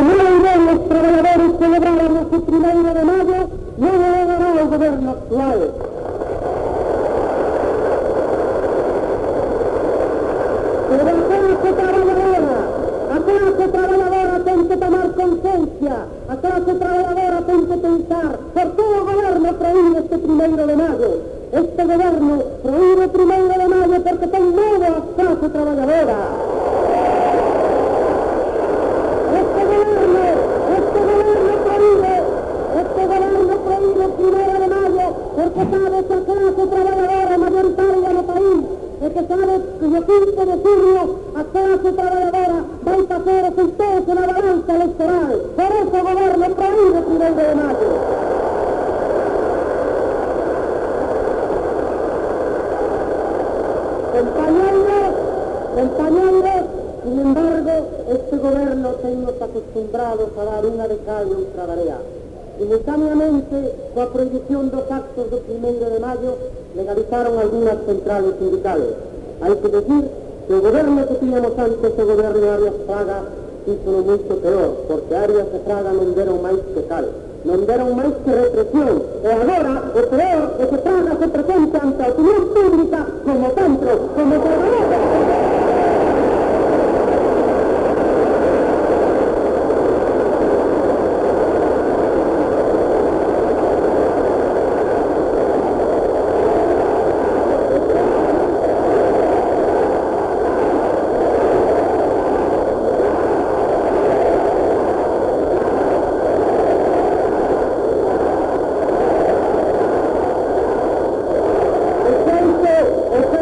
no irán los trabajadores celebráramos el primero de mayo, no lo el gobierno actual. Pero a clase trabajadora, a clase trabajadora ten que tomar conciencia, a clase trabajadora ten que pensar, por el gobierno prohíbe este primero de mayo. Este gobierno prohíbe primero de mayo porque ten miedo a trabajadora. Este gobierno, este gobierno prohíbe, este gobierno prohíbe el primero de porque sabe que la clase trabajadora mayoritaria del país porque sabe que el 15 de junio a clase trabajadora va a resultados en la balanza electoral. Por eso el gobierno prohíbe el primero de mayo. Compañeros, compañeros, sin embargo, este gobierno tenemos acostumbrados a dar una de tarea. Simultáneamente, coa prohibición dos actos do primeiro de mayo, legalizaron algunas centrales sindicales. Hai que decir que o goberno que tiñamos antes, o goberno de Arias Fraga, hizo moito peor, porque Arias e Fraga non deron que cal, non deron máis que represión. E agora, o peor é que Fraga se presenta ante a opinión pública como centro, como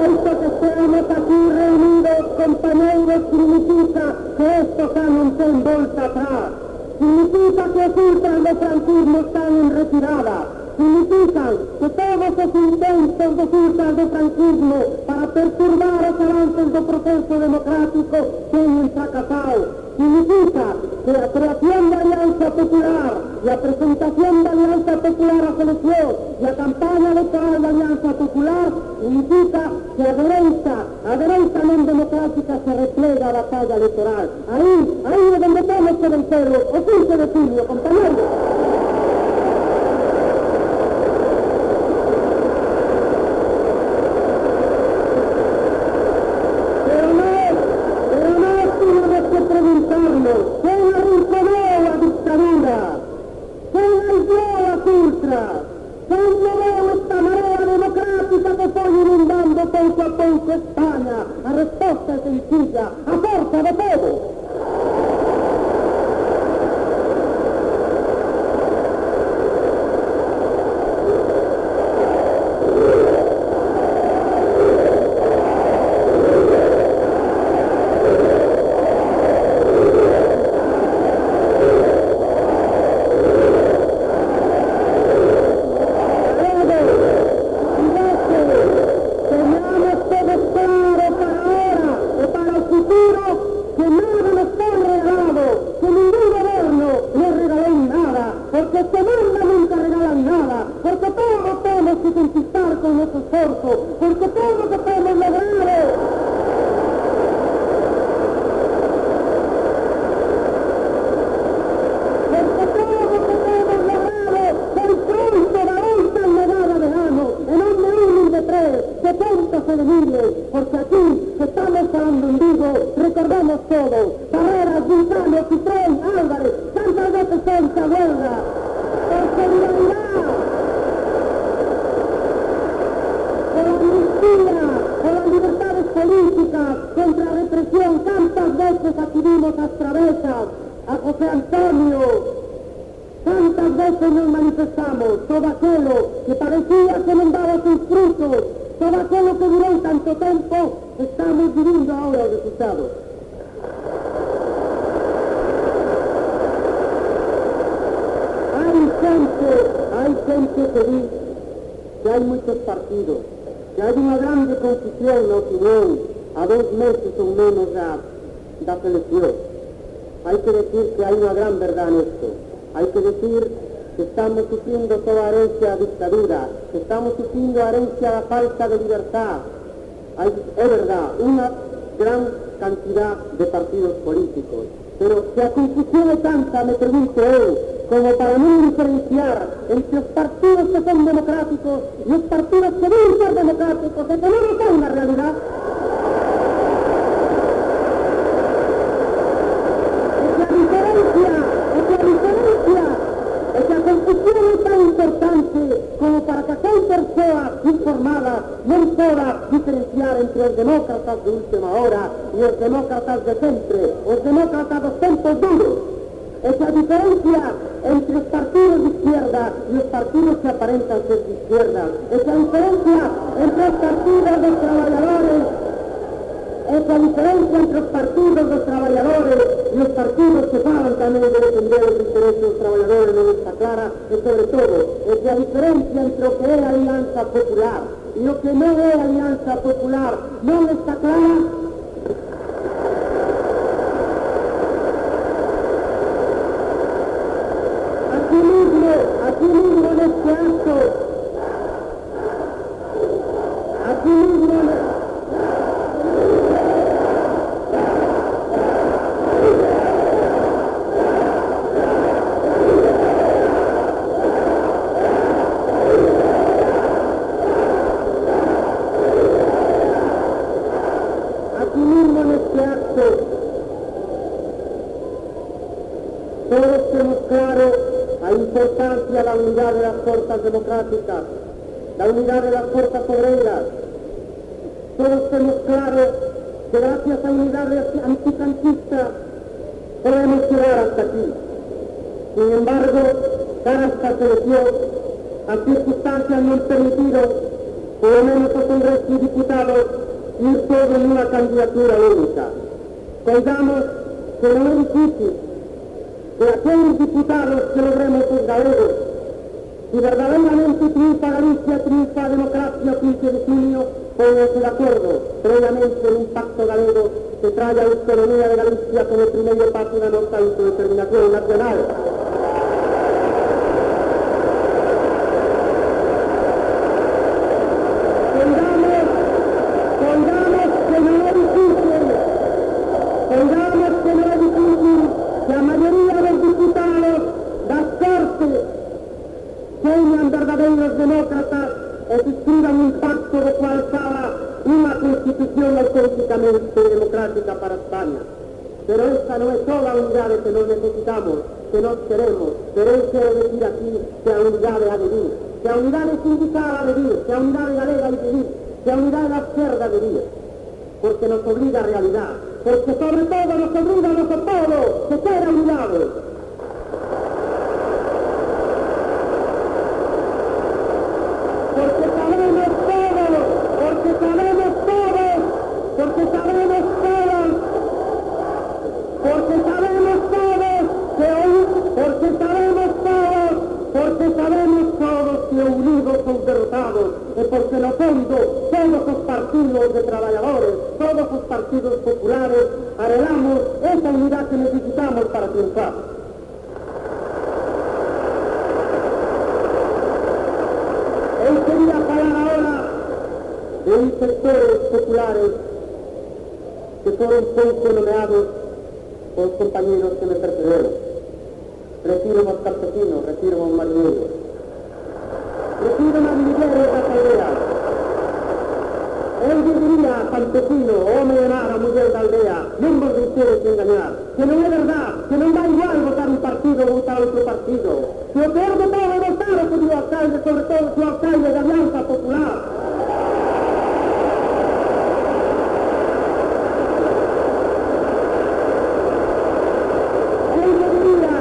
momento que estamos aquí reunidos, compañeros, significa que esto está en vuelta atrás. Significa que ocultan los franquismo están en retirada. Significa que todos los intentos de oculta de franquismo para perturbar los avances del proceso democrático tienen fracasado. Significa la creación de Alianza Popular, la presentación de Alianza Popular a solución, la campaña local de Alianza Popular indica que a derecha, a derecha no democrática se replega la batalla electoral. Ahí, ahí es donde tenemos que vencerlo. O 15 de julio, compañeros. contra represión, tantas veces acudimos a travesas, a José Antonio, tantas veces nos manifestamos, todo aquello que parecía que no daba sus frutos, todo aquello que duró tanto tiempo, estamos viviendo ahora el resultado. Hay gente, hay gente que dice que hay muchos partidos, que hay una grande confusión en la opinión, terrorista. herencia falta de libertad. Hay, es verdad, una gran cantidad de partidos políticos, Pero si a confusión es tanta, me pregunto hoy, como para no diferenciar entre los partidos que son democráticos y los partidos que deben ser democráticos, que es una realidad. Esa diferencia, esa diferencia, esa confusión es tan importante como para que aquella persona informada no pueda diferenciar entre los demócratas de última hora y los demócratas de siempre, los demócratas de tiempos duros. Esa diferencia entre los partidos de izquierda y los partidos que aparentan ser de izquierda. Esa diferencia entre los partidos de trabajadores esa diferencia entre los partidos de los trabajadores y los partidos que hablan también de defender los intereses de los trabajadores no está clara, y sobre todo, esa diferencia entre lo que es alianza popular lo que no es alianza popular no está clara, Aquí mismo, aquí mismo en este acto, aquí mismo en aquí mismo en este acto, todos tenemos claro la la unidad de las fuerzas democráticas, la unidad de las fuerzas obreras. Todos tenemos claro que gracias a unidad antifranquista podemos llegar hasta aquí. Sin embargo, dar esta selección, las circunstancias no han permitido, por lo menos a Congreso y diputados, ir todos en una candidatura única. Cuidamos que no es difícil de aquellos diputados que logremos los galegos. Si verdaderamente triunfa Galicia, triunfa democracia 15 de junio, pónganse de acuerdo previamente en un pacto galego que traiga autonomía de Galicia como primer paso de nuestra autodeterminación nacional. Pongamos, pongamos que no es difícil, pongamos que no es difícil que la mayoría de los diputados das Cortes sean verdaderos demócratas e suscriban un pacto de cual salga una constitución auténticamente democrática para Pero esta no es toda unidad que nos necesitamos, que nos queremos, pero hoy quiero decir aquí que la unidad ha de vivir, que la unidad sindical ha de vivir, que la unidad galega ha de vivir, que la unidad izquierda ha de vivir, porque nos obliga a realidad, porque sobre todo nos obliga a nosotros que ser unidades. porque sabemos todos, porque sabemos todos, porque sabemos todos, porque sabemos todos que hoy, porque sabemos todos, porque sabemos todos que unidos son derrotados, y porque en el fondo todos los partidos de trabajadores, todos los partidos populares, arreglamos esa unidad que necesitamos para triunfar. Hoy quería hablar ahora de un sectores populares que fueron poco nomeados por los compañeros que me precedieron. Refiero a los campesinos, refiero a los marineros, refiero a los mineros de Él diría campesino, hombre de nada, mujer de aldea, no de ustedes engañar, que no es verdad, que no da igual votar un partido o votar otro partido. Lo peor de todo es votar a su alcalde, sobre todo su alcalde de Alianza Popular. Él diría,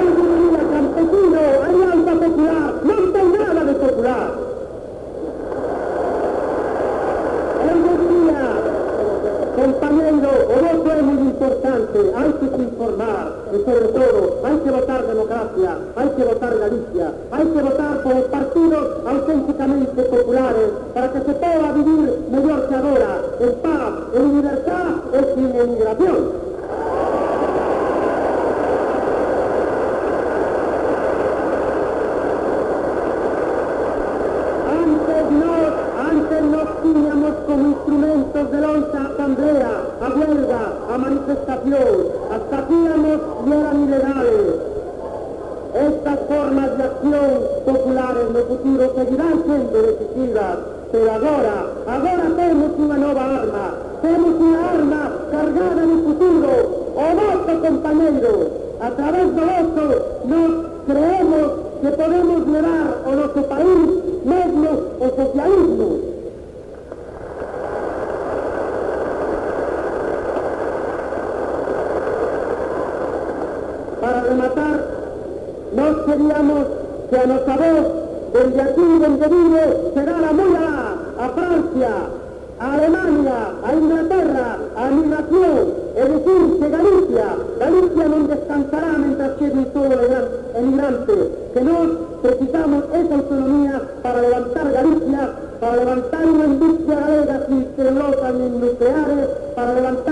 él diría campesino, Alianza Popular, no hay nada de popular. Él decía, compañero, el voto es muy importante, hay que informar, hay que votar democracia, hay que votar Galicia, hay que votar por partidos auténticamente populares, para que se pueda vivir mejor que ahora, en paz, en libertad y sin emigración. Antes no, antes nos teníamos como instrumentos de lucha a asamblea, a huelga, a manifestación. Hasta aquí la sean ilegales. Estas formas de acción populares no futuro seguirán siendo decisivas, pero agora, agora temos unha nova arma, temos unha arma cargada no futuro, o noso compañeiro. A través do voto nos creemos que podemos levar o noso país mesmo o socialismo. Para rematar, nós queríamos que a nosa voz, desde aquí, donde vive, chegara moi alá, a Francia, a Alemania, a Inglaterra, a migración, é dicir, que Galicia, Galicia non descansará mentras chegue todo o emigrante, que nós precisamos esa autonomía para levantar Galicia, para levantar unha industria galega sin celulosa nin nucleares, para levantar